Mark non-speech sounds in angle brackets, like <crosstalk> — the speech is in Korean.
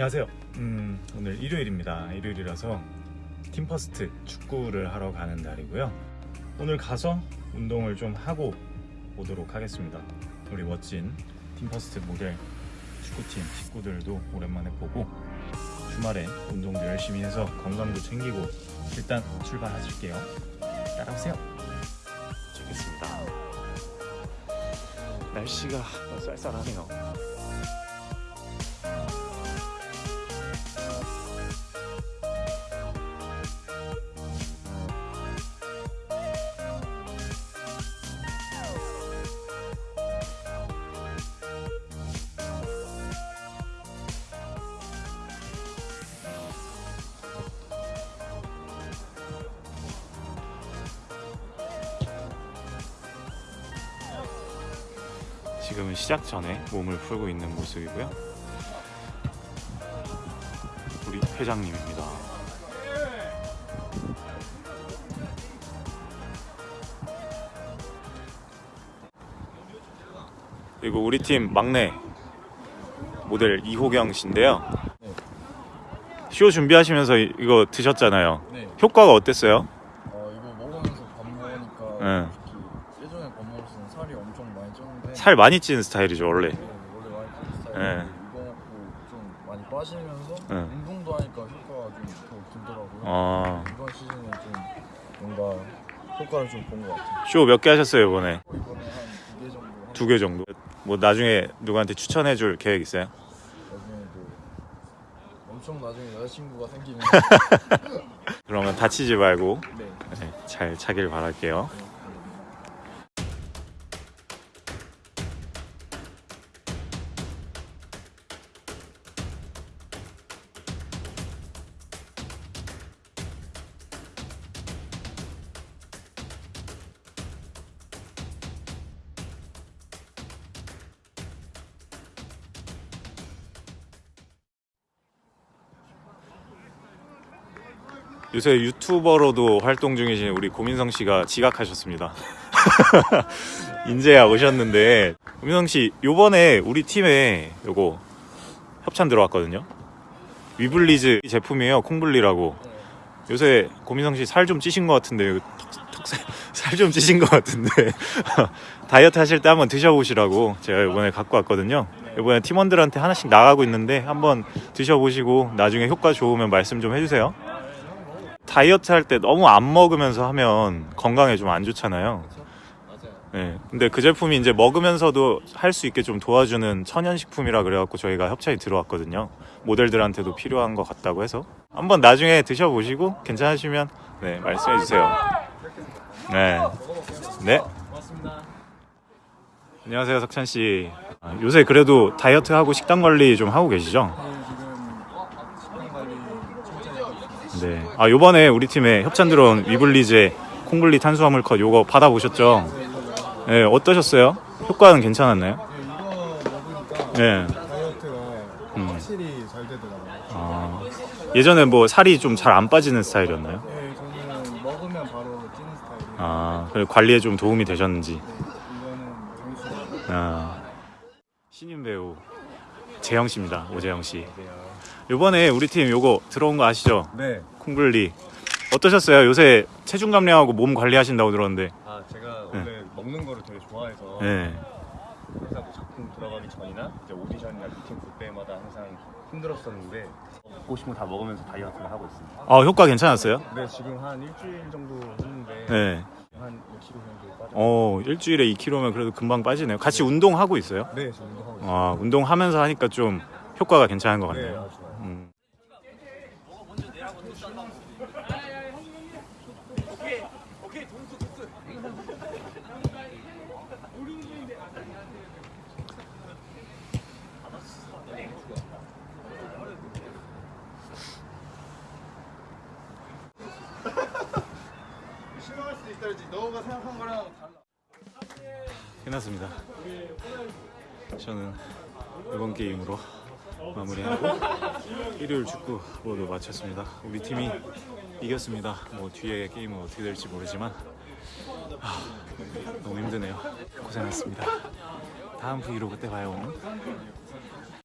안녕하세요. 음, 오늘 일요일입니다. 일요일이라서 팀퍼스트 축구를 하러 가는 날이고요. 오늘 가서 운동을 좀 하고 오도록 하겠습니다. 우리 멋진 팀퍼스트 모델 축구팀 식구들도 오랜만에 보고 주말에 운동도 열심히 해서 건강도 챙기고 일단 출발하실게요. 따라오세요. 좋겠습니다. 날씨가 쌀쌀하네요. 지금은 시작 전에 몸을 풀고 있는 모습이고요. 우리 회장님입니다. 그리고 우리 팀 막내 모델 이호경 씨인데요. 쇼 준비하시면서 이- 이거 드셨잖아요. 네. 효과가 어땠어요? 어 이거 먹으면서 밥 먹으니까 네. 솔직히 예전에 밥 먹었을 때 살이 엄청 많이 쪘는데 살 많이 찌는 스타일이죠 원래. 네, 원래 많이 찌는 스타일인데 네. 좀 많이 빠지면서 네. 운동도 하니까 효과가 좀더 들더라고요. 아, 이번 시즌에 좀 뭔가 효과를 좀 본 것 같아요. 쇼 몇 개 하셨어요 이번에? 어, 이번에 한 두 개 정도 한두개 정도. 뭐 나중에 누구한테 추천해줄 계획 있어요? 나중에도 엄청 나중에 여자친구가 생기면 <laughs> 그러면 다치지 말고 네. 네, 잘 차길 바랄게요. 요새 유튜버로도 활동 중이신 우리 고민성 씨가 지각하셨습니다. <laughs> 인제야 오셨는데 고민성 씨 요번에 우리 팀에 요거 협찬 들어왔거든요. 위블리즈 제품이에요. 콩블리라고. 요새 고민성 씨 살 좀 찌신 것 같은데 살좀 찌신 것 같은데 <laughs> 다이어트 하실 때 한번 드셔보시라고 제가 이번에 갖고 왔거든요. 이번에 팀원들한테 하나씩 나가고 있는데 한번 드셔보시고 나중에 효과 좋으면 말씀 좀 해주세요. 다이어트 할 때 너무 안 먹으면서 하면 건강에 좀 안 좋잖아요. 맞아요. 네. 근데 그 제품이 이제 먹으면서도 할 수 있게 좀 도와주는 천연식품이라 그래갖고 저희가 협찬이 들어왔거든요. 모델들한테도 필요한 것 같다고 해서 한번 나중에 드셔보시고 괜찮으시면 네 말씀해 주세요. 네. 네. 안녕하세요 석찬 씨. 아, 요새 그래도 다이어트 하고 식단 관리 좀 하고 계시죠? 네, 지금 식단 관리 천천히 하고 있습니다. 네. 아 요번에 우리 팀에 협찬 들어온 위블리제 콩블리 탄수화물 컷 요거 받아보셨죠? 네 어떠셨어요? 효과는 괜찮았나요? 네, 음. 확실히 잘 되더라고요. 아, 예전에 뭐 살이 좀 잘 안 빠지는 스타일이었나요? 네, 저는 먹으면 바로 찌는 스타일이에요. 아, 그래 관리에 좀 도움이 되셨는지. 네, 이거는 장수. 아, 신인 배우 재영 씨입니다. 오재영 씨. 이번에 우리 팀 요거 들어온 거 아시죠? 네. 콩블리. 어떠셨어요? 요새 체중 감량하고 몸 관리하신다고 들었는데. 아 제가 원래 먹는 거를 되게 좋아해서 네. 항상 뭐 작품 들어가기 전이나 이제 오디션이나 미팅 볼 때마다 항상 힘들었었는데 먹고 싶은 거 다 먹으면서 다이어트를 하고 있습니다. 아, 효과 괜찮았어요? 근데 지금 한 일주일 정도 했는데 네. 한 6kg 정도 빠져. 어, 일주일에 2kg면 그래도 금방 빠지네요. 같이 운동하고 있어요? 네, 지금 운동하고 있어요. 아, 운동하면서 하니까 좀 효과가 괜찮은 것 네, 같네요. 아주 좋아요. 음. <laughs> 그랬지. 너가 생각한 거랑 달라. 끝났습니다. 저는 이번 게임으로 마무리하고 일요일 축구 모두 마쳤습니다. 우리 팀이 이겼습니다. 뭐 뒤에 게임은 어떻게 될지 모르지만 아, 너무 힘드네요. 고생했습니다. 다음 브이로그 때 봐요.